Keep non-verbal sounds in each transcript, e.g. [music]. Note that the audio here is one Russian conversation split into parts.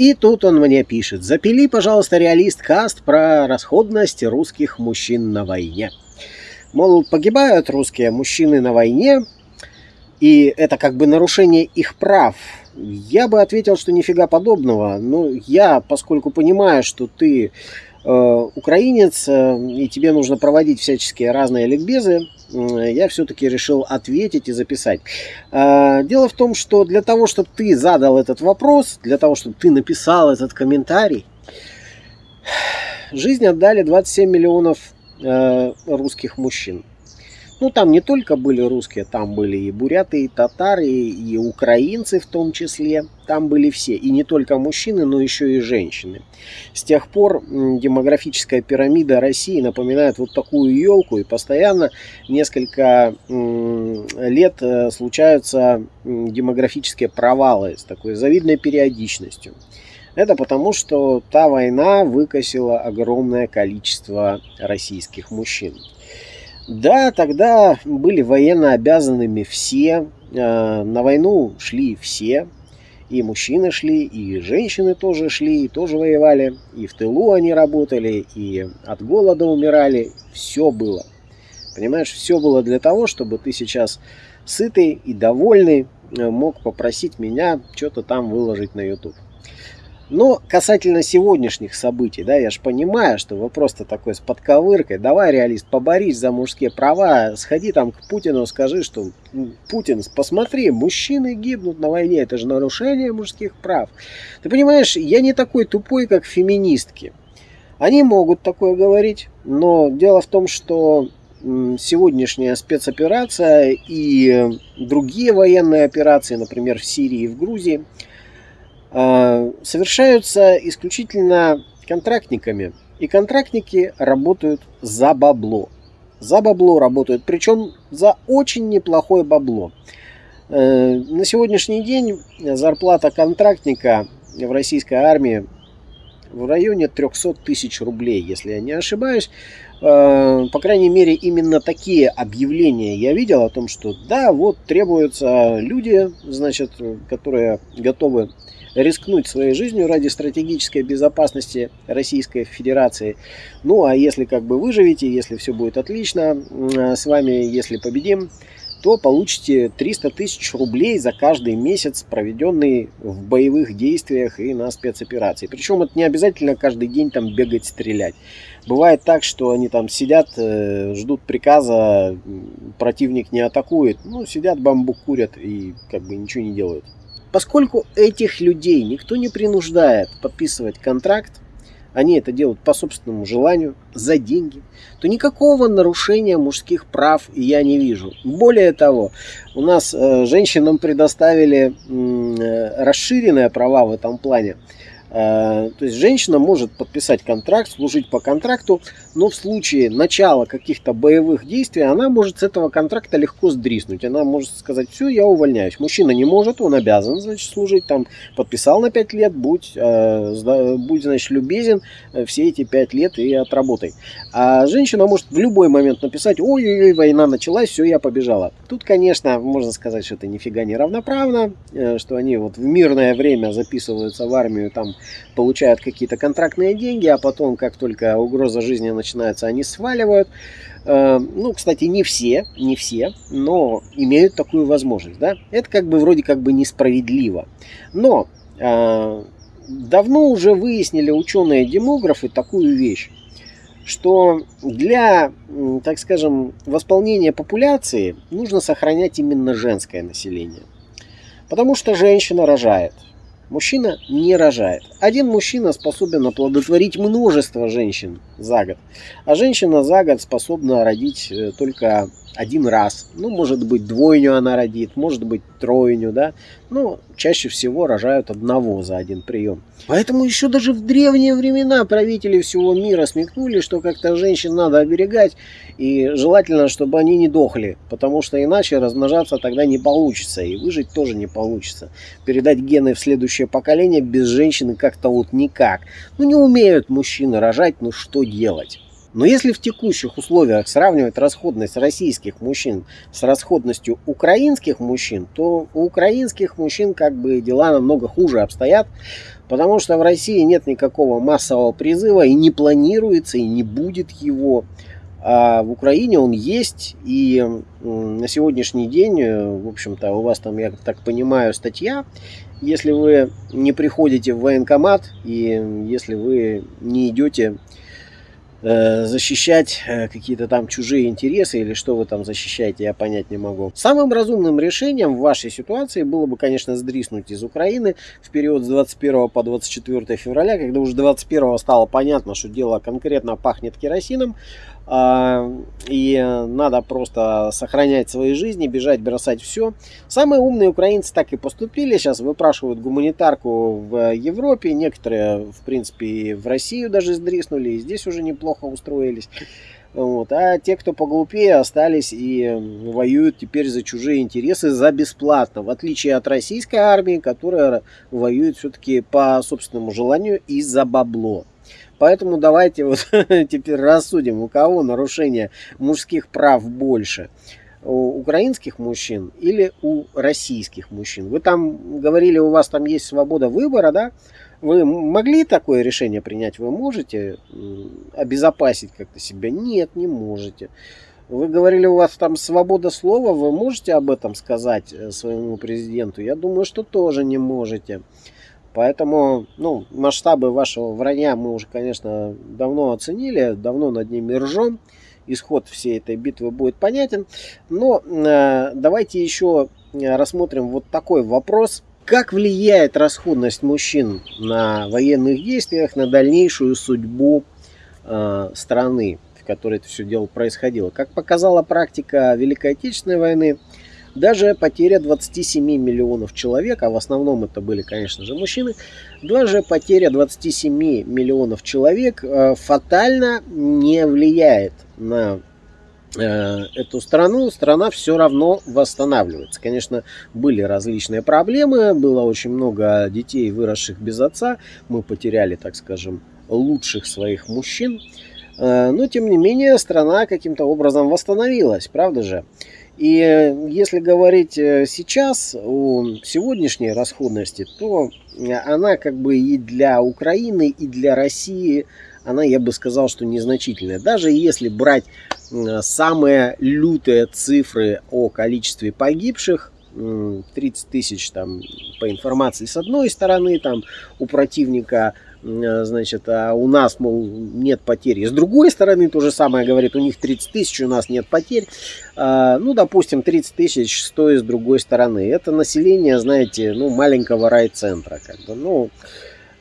И тут он мне пишет, запили, пожалуйста, реалист каст про расходность русских мужчин на войне. Мол, погибают русские мужчины на войне, и это как бы нарушение их прав. Я бы ответил, что нифига подобного. Но я, поскольку понимаю, что ты Э, украинец, э, и тебе нужно проводить всяческие разные ликбезы, я все-таки решил ответить и записать. Э, дело в том, что для того, чтобы ты задал этот вопрос, для того, чтобы ты написал этот комментарий, [sighs] жизнь отдали 27 миллионов русских мужчин. Ну, там не только были русские, там были и буряты, и татары, и украинцы в том числе. Там были все. И не только мужчины, но еще и женщины. С тех пор демографическая пирамида России напоминает вот такую елку. И постоянно несколько лет э, случаются демографические провалы с такой завидной периодичностью. Это потому, что та война выкосила огромное количество российских мужчин. Да, тогда были военно обязанными все, э, на войну шли все, и мужчины шли, и женщины тоже шли, и тоже воевали, и в тылу они работали, и от голода умирали, все было. Понимаешь, все было для того, чтобы ты сейчас сытый и довольный э, мог попросить меня что-то там выложить на YouTube. Но касательно сегодняшних событий, да, я же понимаю, что вопрос-то такой с подковыркой. Давай, реалист, поборись за мужские права, сходи там к Путину, скажи, что Путин, посмотри, мужчины гибнут на войне, это же нарушение мужских прав. Ты понимаешь, я не такой тупой, как феминистки. Они могут такое говорить, но дело в том, что сегодняшняя спецоперация и другие военные операции, например, в Сирии и в Грузии – совершаются исключительно контрактниками. И контрактники работают за бабло. За бабло работают, причем за очень неплохое бабло. Э, на сегодняшний день зарплата контрактника в российской армии в районе 300 тысяч рублей, если я не ошибаюсь. Э, по крайней мере, именно такие объявления я видел о том, что да, вот требуются люди, значит, которые готовы рискнуть своей жизнью ради стратегической безопасности Российской Федерации. Ну, а если как бы выживете, если все будет отлично с вами, если победим, то получите 300 тысяч рублей за каждый месяц, проведенный в боевых действиях и на спецоперации. Причем это не обязательно каждый день там бегать, стрелять. Бывает так, что они там сидят, э, ждут приказа, противник не атакует, ну, сидят, бамбук курят и как бы ничего не делают. Поскольку этих людей никто не принуждает подписывать контракт, они это делают по собственному желанию, за деньги, то никакого нарушения мужских прав я не вижу. Более того, у нас э, женщинам предоставили э, расширенные права в этом плане. Э, то есть женщина может подписать контракт, служить по контракту, но в случае начала каких-то боевых действий она может с этого контракта легко сдриснуть. Она может сказать, все, я увольняюсь. Мужчина не может, он обязан, значит, служить там. Подписал на 5 лет, будь, э, будь значит, любезен э, все эти 5 лет и отработай. А женщина может в любой момент написать, ой-ой-ой, война началась, все, я побежала. Тут, конечно, можно сказать, что это нифига не равноправно, что они вот в мирное время записываются в армию там получают какие-то контрактные деньги, а потом, как только угроза жизни начинается, они сваливают. Э, ну, кстати, не все, не все, но имеют такую возможность. Да? Это как бы вроде как бы несправедливо. Но э, давно уже выяснили ученые-демографы такую вещь, что для, так скажем, восполнения популяции нужно сохранять именно женское население. Потому что женщина рожает – Мужчина не рожает. Один мужчина способен оплодотворить множество женщин за год, а женщина за год способна родить э, только один раз. Ну, может быть, двойню она родит, может быть, тройню, да. Но чаще всего рожают одного за один прием. Поэтому еще даже в древние времена правители всего мира смекнули, что как-то женщин надо оберегать. И желательно, чтобы они не дохли, потому что иначе размножаться тогда не получится. И выжить тоже не получится. Передать гены в следующее поколение без женщины как-то вот никак. Ну, не умеют мужчины рожать, ну что делать? Но если в текущих условиях сравнивать расходность российских мужчин с расходностью украинских мужчин, то у украинских мужчин как бы дела намного хуже обстоят, Потому что в России нет никакого массового призыва и не планируется, и не будет его. А в Украине он есть, и на сегодняшний день, э, в общем-то, у вас там, я так понимаю, статья, если вы не приходите в военкомат, и если вы не идете защищать э, какие-то там чужие интересы или что вы там защищаете, я понять не могу. Самым разумным решением в вашей ситуации было бы, конечно, сдриснуть из Украины в период с 21 по 24 февраля, когда уже 21 стало понятно, что дело конкретно пахнет керосином, и надо просто сохранять свои жизни, бежать, бросать все. Самые умные украинцы так и поступили. Сейчас выпрашивают гуманитарку в Европе. Некоторые, в принципе, в Россию даже сдриснули. И здесь уже неплохо устроились. Вот. А те, кто поглупее, остались и воюют теперь за чужие интересы за бесплатно. В отличие от российской армии, которая воюет все-таки по собственному желанию и за бабло. Поэтому давайте вот [laughs] теперь рассудим, у кого нарушение мужских прав больше. У украинских мужчин или у российских мужчин. Вы там говорили, у вас там есть свобода выбора, да? Вы могли такое решение принять? Вы можете обезопасить как-то себя? Нет, не можете. Вы говорили, у вас там свобода слова, вы можете об этом сказать э, своему президенту? Я думаю, что тоже не можете. Поэтому, ну, масштабы вашего вранья мы уже, конечно, давно оценили, давно над ними ржем. Исход всей этой битвы будет понятен. Но э, давайте еще рассмотрим вот такой вопрос. Как влияет расходность мужчин на военных действиях, на дальнейшую судьбу э, страны, в которой это все дело происходило? Как показала практика Великой Отечественной войны, даже потеря 27 миллионов человек, а в основном это были, конечно же, мужчины, даже потеря 27 миллионов человек э, фатально не влияет на э, эту страну, страна все равно восстанавливается. Конечно, были различные проблемы, было очень много детей, выросших без отца, мы потеряли, так скажем, лучших своих мужчин, э, но тем не менее страна каким-то образом восстановилась, правда же? И э, если говорить э, сейчас о сегодняшней расходности, то э, она как бы и для Украины, и для России, она, я бы сказал, что незначительная. Даже если брать самые лютые цифры о количестве погибших, 30 тысяч там по информации с одной стороны, там у противника значит, а у нас, мол, нет потерь. И с другой стороны, то же самое говорит, у них 30 тысяч, у нас нет потерь. А, ну, допустим, 30 тысяч, что и с другой стороны. Это население, знаете, ну, маленького райцентра, как бы, ну,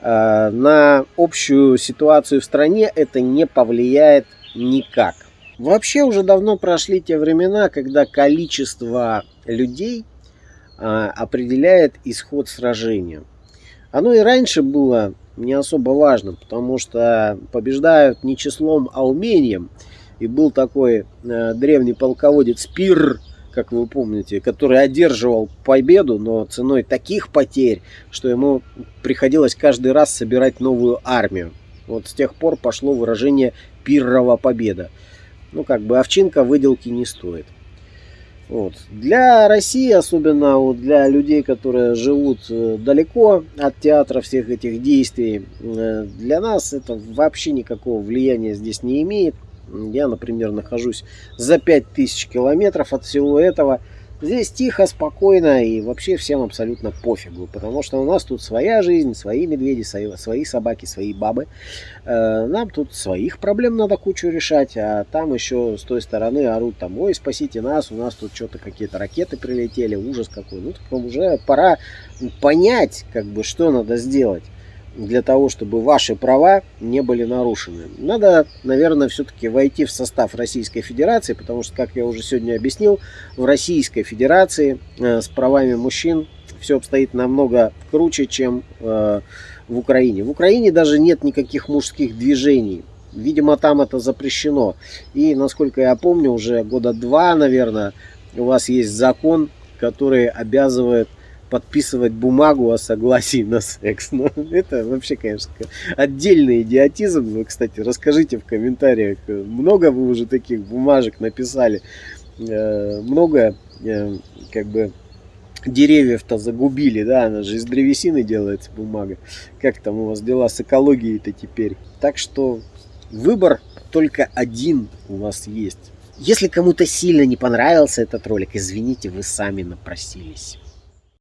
а, на общую ситуацию в стране это не повлияет никак. Вообще уже давно прошли те времена, когда количество людей а, определяет исход сражения. Оно и раньше было не особо важно, потому что побеждают не числом, а умением. И был такой э, древний полководец Пир, как вы помните, который одерживал победу, но ценой таких потерь, что ему приходилось каждый раз собирать новую армию. Вот с тех пор пошло выражение «пиррова победа». Ну, как бы овчинка выделки не стоит. Вот. Для России, особенно вот для людей, которые живут э, далеко от театра всех этих действий, э, для нас это вообще никакого влияния здесь не имеет. Я, например, нахожусь за 5000 километров от всего этого. Здесь тихо, спокойно и вообще всем абсолютно пофигу, потому что у нас тут своя жизнь, свои медведи, свои, собаки, свои бабы. Э, нам тут своих проблем надо кучу решать, а там еще с той стороны орут там, ой, спасите нас, у нас тут что-то какие-то ракеты прилетели, ужас какой. Ну, так уже пора понять, как бы, что надо сделать для того, чтобы ваши права не были нарушены. Надо, наверное, все-таки войти в состав Российской Федерации, потому что, как я уже сегодня объяснил, в Российской Федерации э, с правами мужчин все обстоит намного круче, чем э, в Украине. В Украине даже нет никаких мужских движений. Видимо, там это запрещено. И, насколько я помню, уже года два, наверное, у вас есть закон, который обязывает подписывать бумагу о согласии на секс. Ну, это вообще, конечно, отдельный идиотизм. Вы, кстати, расскажите в комментариях, много вы уже таких бумажек написали. Э, много, э, как бы, деревьев-то загубили, да, она же из древесины делается бумага. Как там у вас дела с экологией-то теперь? Так что выбор только один у вас есть. Если кому-то сильно не понравился этот ролик, извините, вы сами напросились.